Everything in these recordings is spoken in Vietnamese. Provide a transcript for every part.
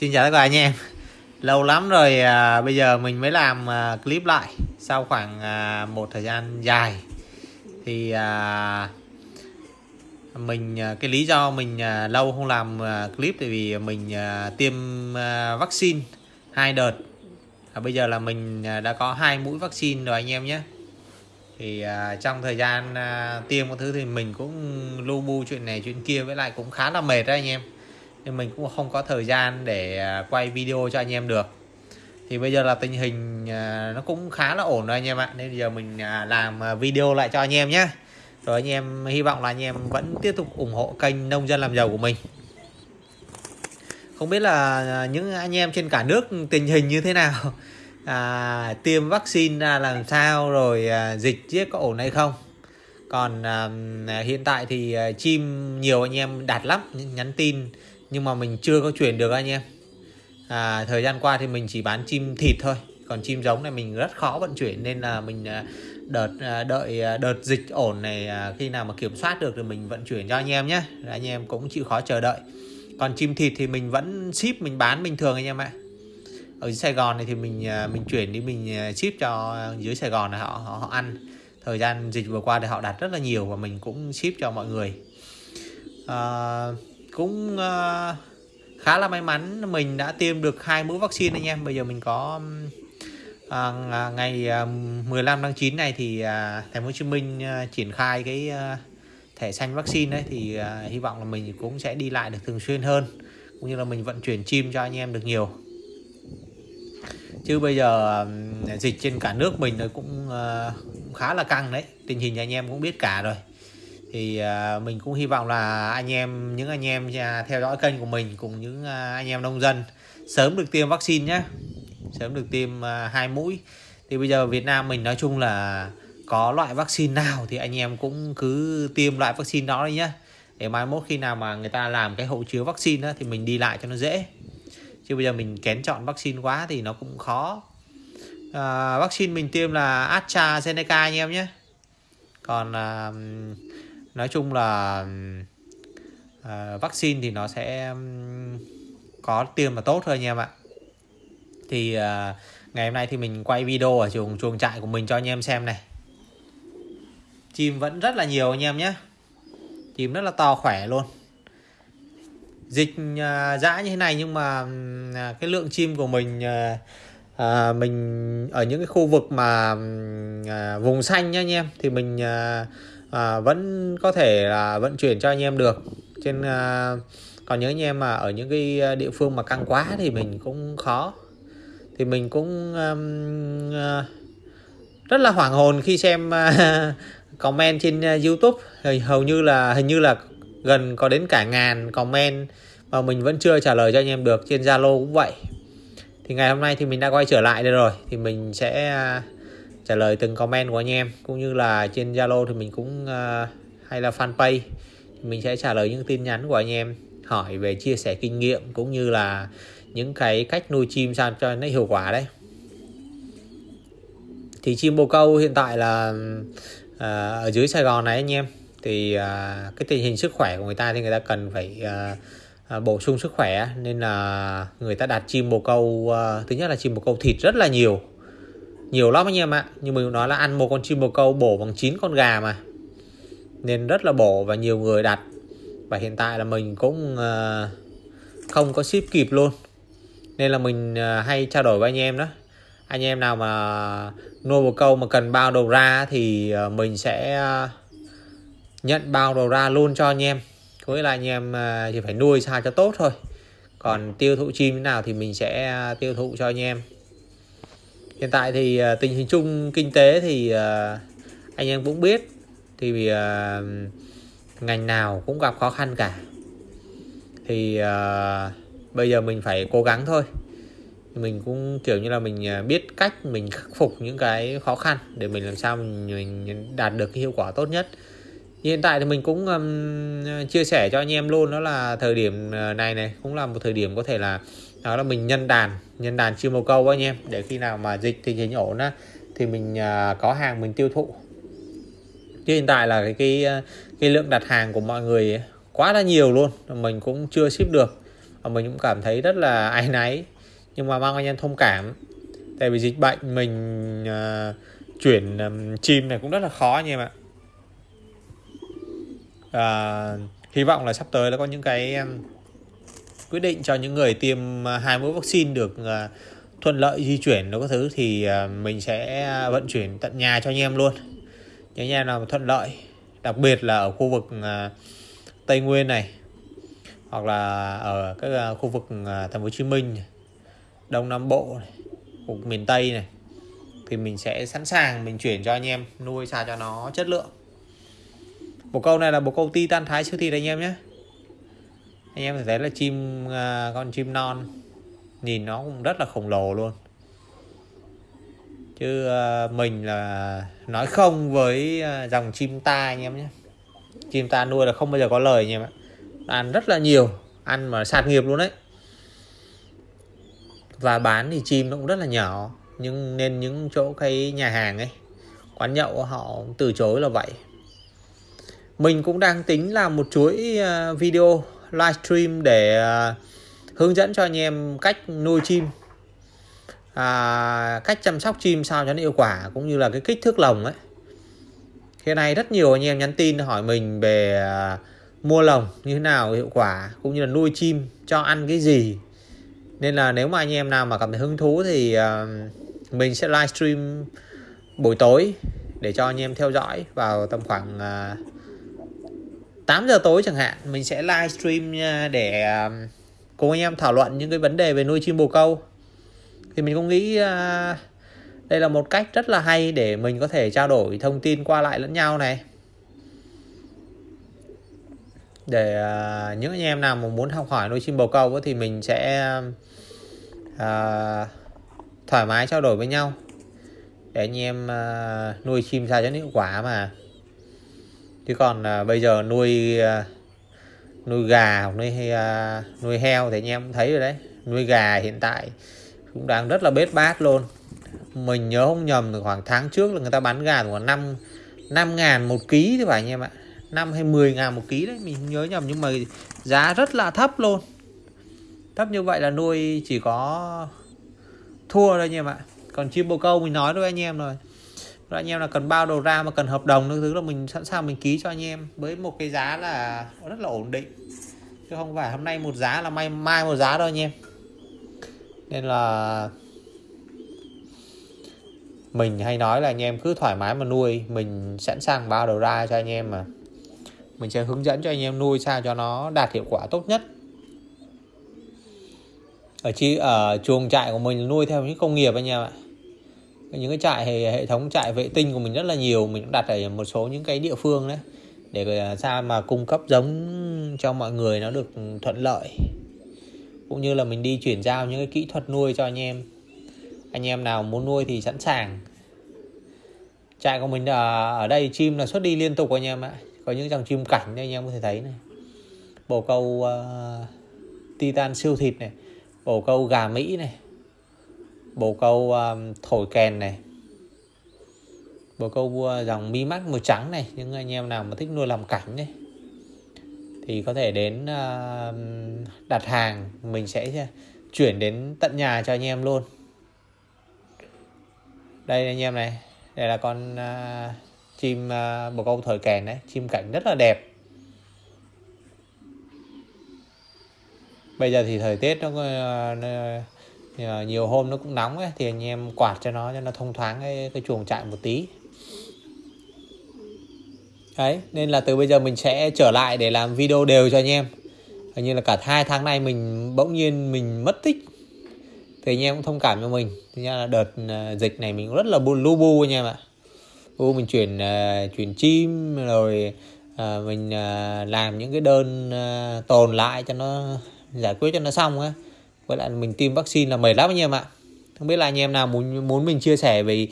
Xin chào tất cả anh em. Lâu lắm rồi à, bây giờ mình mới làm à, clip lại Sau khoảng à, một thời gian dài. Thì à, mình à, cái lý do mình à, lâu không làm à, clip Tại vì mình à, tiêm à, vaccine hai đợt. À, Bây giờ là mình à, đã có hai mũi vaccine rồi anh em nhé. Thì à, trong thời gian à, tiêm một thứ thì mình cũng lu bu chuyện này chuyện kia với lại cũng khá là mệt đấy anh em nên mình cũng không có thời gian để à, quay video cho anh em được. Thì bây giờ là tình hình à, nó cũng khá là ổn rồi anh em ạ. Nên giờ mình à, làm video lại cho anh em nhé rồi anh em hy vọng là anh em vẫn tiếp tục ủng hộ kênh nông dân làm giàu của mình. Không biết là những anh em trên cả nước tình hình như thế nào? À, tiêm vaccine ra làm sao rồi à, dịch giết có ổn hay không? Còn à, hiện tại thì à, chim nhiều anh em đạt lắm nhắn tin nhưng mà mình chưa có chuyển được anh em. À, thời gian qua thì mình chỉ bán chim thịt thôi. Còn chim giống này mình rất khó vận chuyển nên là mình à, đợt à, đợi à, đợt dịch ổn này khi nào mà kiểm soát được thì mình vận chuyển cho anh em nhé. Anh em cũng chịu khó chờ đợi. Còn chim thịt thì mình vẫn ship mình bán bình thường anh em ạ. Ở Sài Gòn này thì mình mình chuyển đi mình ship cho dưới Sài Gòn này họ họ, họ ăn. Thời gian dịch vừa qua thì họ đặt rất là nhiều và mình cũng ship cho mọi người. À, cũng uh, khá là may mắn mình đã tiêm được hai mũi vaccine anh em. Bây giờ mình có uh, ngày ờ, uh, 15 tháng 9 này thì uh, thành phố Hồ Chí Minh uh, triển khai cái uh, thẻ xanh vaccine đấy thì uh, hy vọng là mình cũng sẽ đi lại được thường xuyên hơn cũng như là mình vận chuyển chim cho anh em được nhiều. Chứ bây giờ uh, dịch trên cả nước mình nó cũng uh, khá là căng đấy tình hình anh em cũng biết cả rồi thì à, mình cũng hy vọng là anh em những anh em à, theo dõi kênh của mình cùng những à, anh em nông dân sớm được tiêm vaccine nhé sớm được tiêm hai mũi. Thì bây giờ Việt Nam mình nói chung là có loại vaccine nào thì anh em cũng cứ tiêm loại vaccine đó đi nhé để mai mốt khi nào mà người ta làm cái hộ chiếu vaccine đó, thì mình đi lại cho nó dễ. Chứ bây giờ mình kén chọn vaccine quá thì nó cũng khó. À, vaccine mình tiêm là AstraZeneca anh em nhé còn à, nói chung là uh, vaccine thì nó sẽ có tiêm mà tốt thôi anh em ạ. Thì uh, ngày hôm nay thì mình quay video ở chuồng chuồng trại của mình cho anh em xem này. Chim vẫn rất là nhiều anh em nhé. Chim rất là to khỏe luôn. Dịch uh, dã như thế này nhưng mà uh, cái lượng chim của mình uh, à, mình ở những cái khu vực mà à, vùng xanh nhá anh em thì mình à, à, vẫn có thể là vận chuyển cho anh em được. Trên à, còn những anh em mà ở những cái à, địa phương mà căng quá thì mình cũng khó. Thì mình cũng um, uh, rất là hoảng hồn khi xem uh, comment trên uh, YouTube. Hầu như là hình như là gần có đến cả ngàn comment mà mình vẫn chưa trả lời cho anh em được. Trên Zalo cũng vậy. Thì ngày hôm nay thì mình đã quay trở lại đây rồi. Thì mình sẽ uh, trả lời từng comment của anh em cũng như là trên Zalo thì mình cũng uh, hay là fanpage mình sẽ trả lời những tin nhắn của anh em hỏi về chia sẻ kinh nghiệm cũng như là những cái cách nuôi chim sao cho nó hiệu quả đấy. Thì chim bồ câu hiện tại là uh, ở dưới Sài Gòn này anh em thì uh, cái tình hình sức khỏe của người ta thì người ta cần phải uh, uh, bổ sung sức khỏe nên là người ta đặt chim bồ câu uh, thứ nhất là chim bồ câu thịt rất là nhiều nhiều lắm anh em ạ. Nhưng mình nói là ăn một con chim bồ câu bổ bằng 9 con gà mà. Nên rất là bổ và nhiều người đặt. Và hiện tại là mình cũng ờ, không có ship kịp luôn. Nên là mình ờ, hay trao đổi với anh em đó. Anh em nào mà nuôi bồ câu mà cần bao đầu ra thì ờ, mình sẽ nhận bao đầu ra luôn cho anh em. Có nghĩa là anh em chỉ phải nuôi sao cho tốt thôi. Còn tiêu thụ chim thế nào thì mình sẽ tiêu thụ cho anh em hiện tại thì uh, tình hình chung kinh tế thì uh, anh em cũng biết. Thì uh, ngành nào cũng gặp khó khăn cả. Thì uh, bây giờ mình phải cố gắng thôi. Mình cũng kiểu như là mình biết cách mình khắc phục những cái khó khăn để mình làm sao mình, mình đạt được cái hiệu quả tốt nhất. Hiện tại thì mình cũng um, chia sẻ cho anh em luôn đó là thời điểm này này cũng là một thời điểm có thể là đó là mình nhân đàn nhân đàn chim bồ câu anh em. Để khi nào mà dịch tình hình ổn á thì mình uh, có hàng mình tiêu thụ. Chứ hiện tại là cái cái à, cái lượng đặt hàng của mọi người quá là nhiều luôn. Mình cũng chưa ship được. Và mình cũng cảm thấy rất là áy náy. Nhưng mà mong anh em thông cảm. Tại vì dịch bệnh mình uh, chuyển um, chim này cũng rất là khó anh em ạ. Uh, hy vọng là sắp tới nó có những cái um, quyết định cho những người tiêm à, hai mũi vaccine được à, thuận lợi di chuyển nó có thứ thì à, mình sẽ vận chuyển tận nhà cho anh em luôn. Những nhà nào thuận lợi đặc biệt là ở khu vực Tây Nguyên này hoặc là ở các khu vực thành phố Hồ Chí Minh Đông Nam Bộ này, khu vực miền Tây này thì mình sẽ sẵn sàng mình chuyển cho anh em nuôi sao cho nó chất lượng. Một câu này là một câu titan thái siêu thịt anh em nhé anh em thấy là chim à, con chim non nhìn nó cũng rất là khổng lồ luôn. Chứ à, mình là nói không với à, dòng chim ta anh em nhé. Chim ta nuôi là không bao giờ có lời anh em ạ. Ăn rất là nhiều, ăn mà sạt nghiệp luôn đấy. Và bán thì chim nó cũng rất là nhỏ, nhưng nên những chỗ cái nhà hàng ấy, quán nhậu họ từ chối là vậy. Mình cũng đang tính làm một chuỗi video livestream để à, hướng dẫn cho anh em cách nuôi chim. À, cách chăm sóc chim sao cho nó hiệu quả cũng như là cái kích thước lồng ấy. Hiện nay rất nhiều anh em nhắn tin hỏi mình về à, mua lồng như thế nào hiệu quả cũng như là nuôi chim cho ăn cái gì. Nên là nếu mà anh em nào mà cảm thấy hứng thú thì uh, mình sẽ livestream buổi tối để cho anh em theo dõi vào tầm khoảng uh, 8 giờ tối chẳng hạn, mình sẽ livestream à, để à, cùng anh em thảo luận những cái vấn đề về nuôi chim bồ câu. Thì mình cũng nghĩ à, đây là một cách rất là hay để mình có thể trao đổi thông tin qua lại lẫn nhau này. Để những anh em nào mà muốn học hỏi nuôi chim bồ câu thì mình sẽ thoải mái trao đổi với nhau. Để anh em nuôi chim sao cho hiệu quả mà chứ còn à, bây giờ nuôi à, nuôi gà hoặc nuôi à, nuôi heo thì anh em cũng thấy rồi đấy. Nuôi gà hiện tại cũng đang rất là bết bát luôn. Mình nhớ không nhầm khoảng tháng trước là người ta bán gà khoảng năm năm ngàn một ký thì phải anh em ạ. Năm hay 10 ngàn một ký đấy mình không nhớ nhầm. Nhưng mà giá rất là thấp luôn. Thấp như vậy là nuôi chỉ có thua thôi anh em ạ. Còn chim bồ câu mình nói với anh em rồi rồi anh em là cần bao đầu ra mà cần hợp đồng thứ là mình sẵn sàng mình ký cho anh em. Với một cái giá là rất là ổn định. Chứ không phải hôm nay một giá là mai mai một giá đâu anh em. Nên là mình hay nói là anh em cứ thoải mái mà nuôi. Mình sẵn sàng bao đầu ra cho anh em mà. Mình sẽ hướng dẫn cho anh em nuôi sao cho nó đạt hiệu quả tốt nhất. Ở chi, ở chuồng trại của mình nuôi theo những công nghiệp anh em ạ những cái trại hệ, hệ thống trại vệ tinh của mình rất là nhiều. Mình cũng đặt ở một số những cái địa phương đấy để ờ, sao mà cung cấp giống cho mọi người nó được thuận lợi. Cũng như là mình đi chuyển giao những cái kỹ thuật nuôi cho anh em. Anh em nào muốn nuôi thì sẵn sàng. Trại của mình ở, ở đây chim là xuất đi liên tục anh em ạ. Có những dòng chim cảnh đây anh em có thể thấy này. Bồ câu uh, titan siêu thịt này. Bồ câu gà mỹ này bồ câu um, thổi kèn này. Bồ câu uh, dòng mi mắt màu trắng này những anh em nào mà thích nuôi làm cảnh này thì có thể đến uh, đặt hàng mình sẽ chuyển đến tận nhà cho anh em luôn. Đây anh em này đây là con uh, chim uh, bồ câu thổi kèn đấy chim cảnh rất là đẹp. Bây giờ thì thời tiết nó, uh, nó Ờ, nhiều hôm nó cũng nóng ấy, thì anh em quạt cho nó cho nó thông thoáng cái, cái chuồng trại một tí. Đấy nên là từ bây giờ mình sẽ trở lại để làm video đều cho anh em. Hình như là cả hai tháng nay mình bỗng nhiên mình mất tích. Thì anh em cũng thông cảm cho mình. Thì là đợt ờ, dịch này mình cũng rất là buồn lu bu anh em ạ. U mình chuyển uh, chuyển chim rồi uh, mình uh, làm những cái đơn uh, tồn lại cho nó giải quyết cho nó xong á với lại mình tiêm vaccine là mệt lắm anh em ạ. Không biết là anh em nào muốn muốn mình chia sẻ về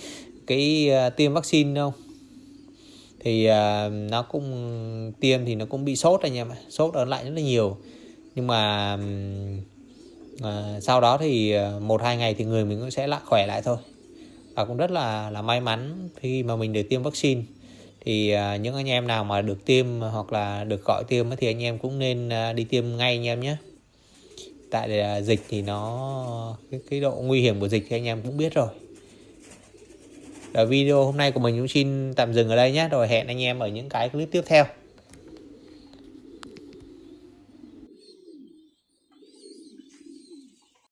cái uh, tiêm vaccine không thì uh, nó cũng tiêm thì nó cũng bị sốt anh em ạ. Sốt ở lại rất là nhiều. Nhưng mà uh, sau đó thì một hai ngày thì người mình cũng sẽ lại khỏe lại thôi. Và cũng rất là là may mắn khi mà mình được tiêm vaccine. Thì uh, những anh em nào mà được tiêm hoặc là được gọi tiêm thì anh em cũng nên uh, đi tiêm ngay anh em nhé tại là dịch thì nó cái, cái độ nguy hiểm của dịch thì anh em cũng biết rồi. Và video hôm nay của mình cũng xin tạm dừng ở đây nhé. Rồi hẹn anh em ở những cái clip tiếp theo.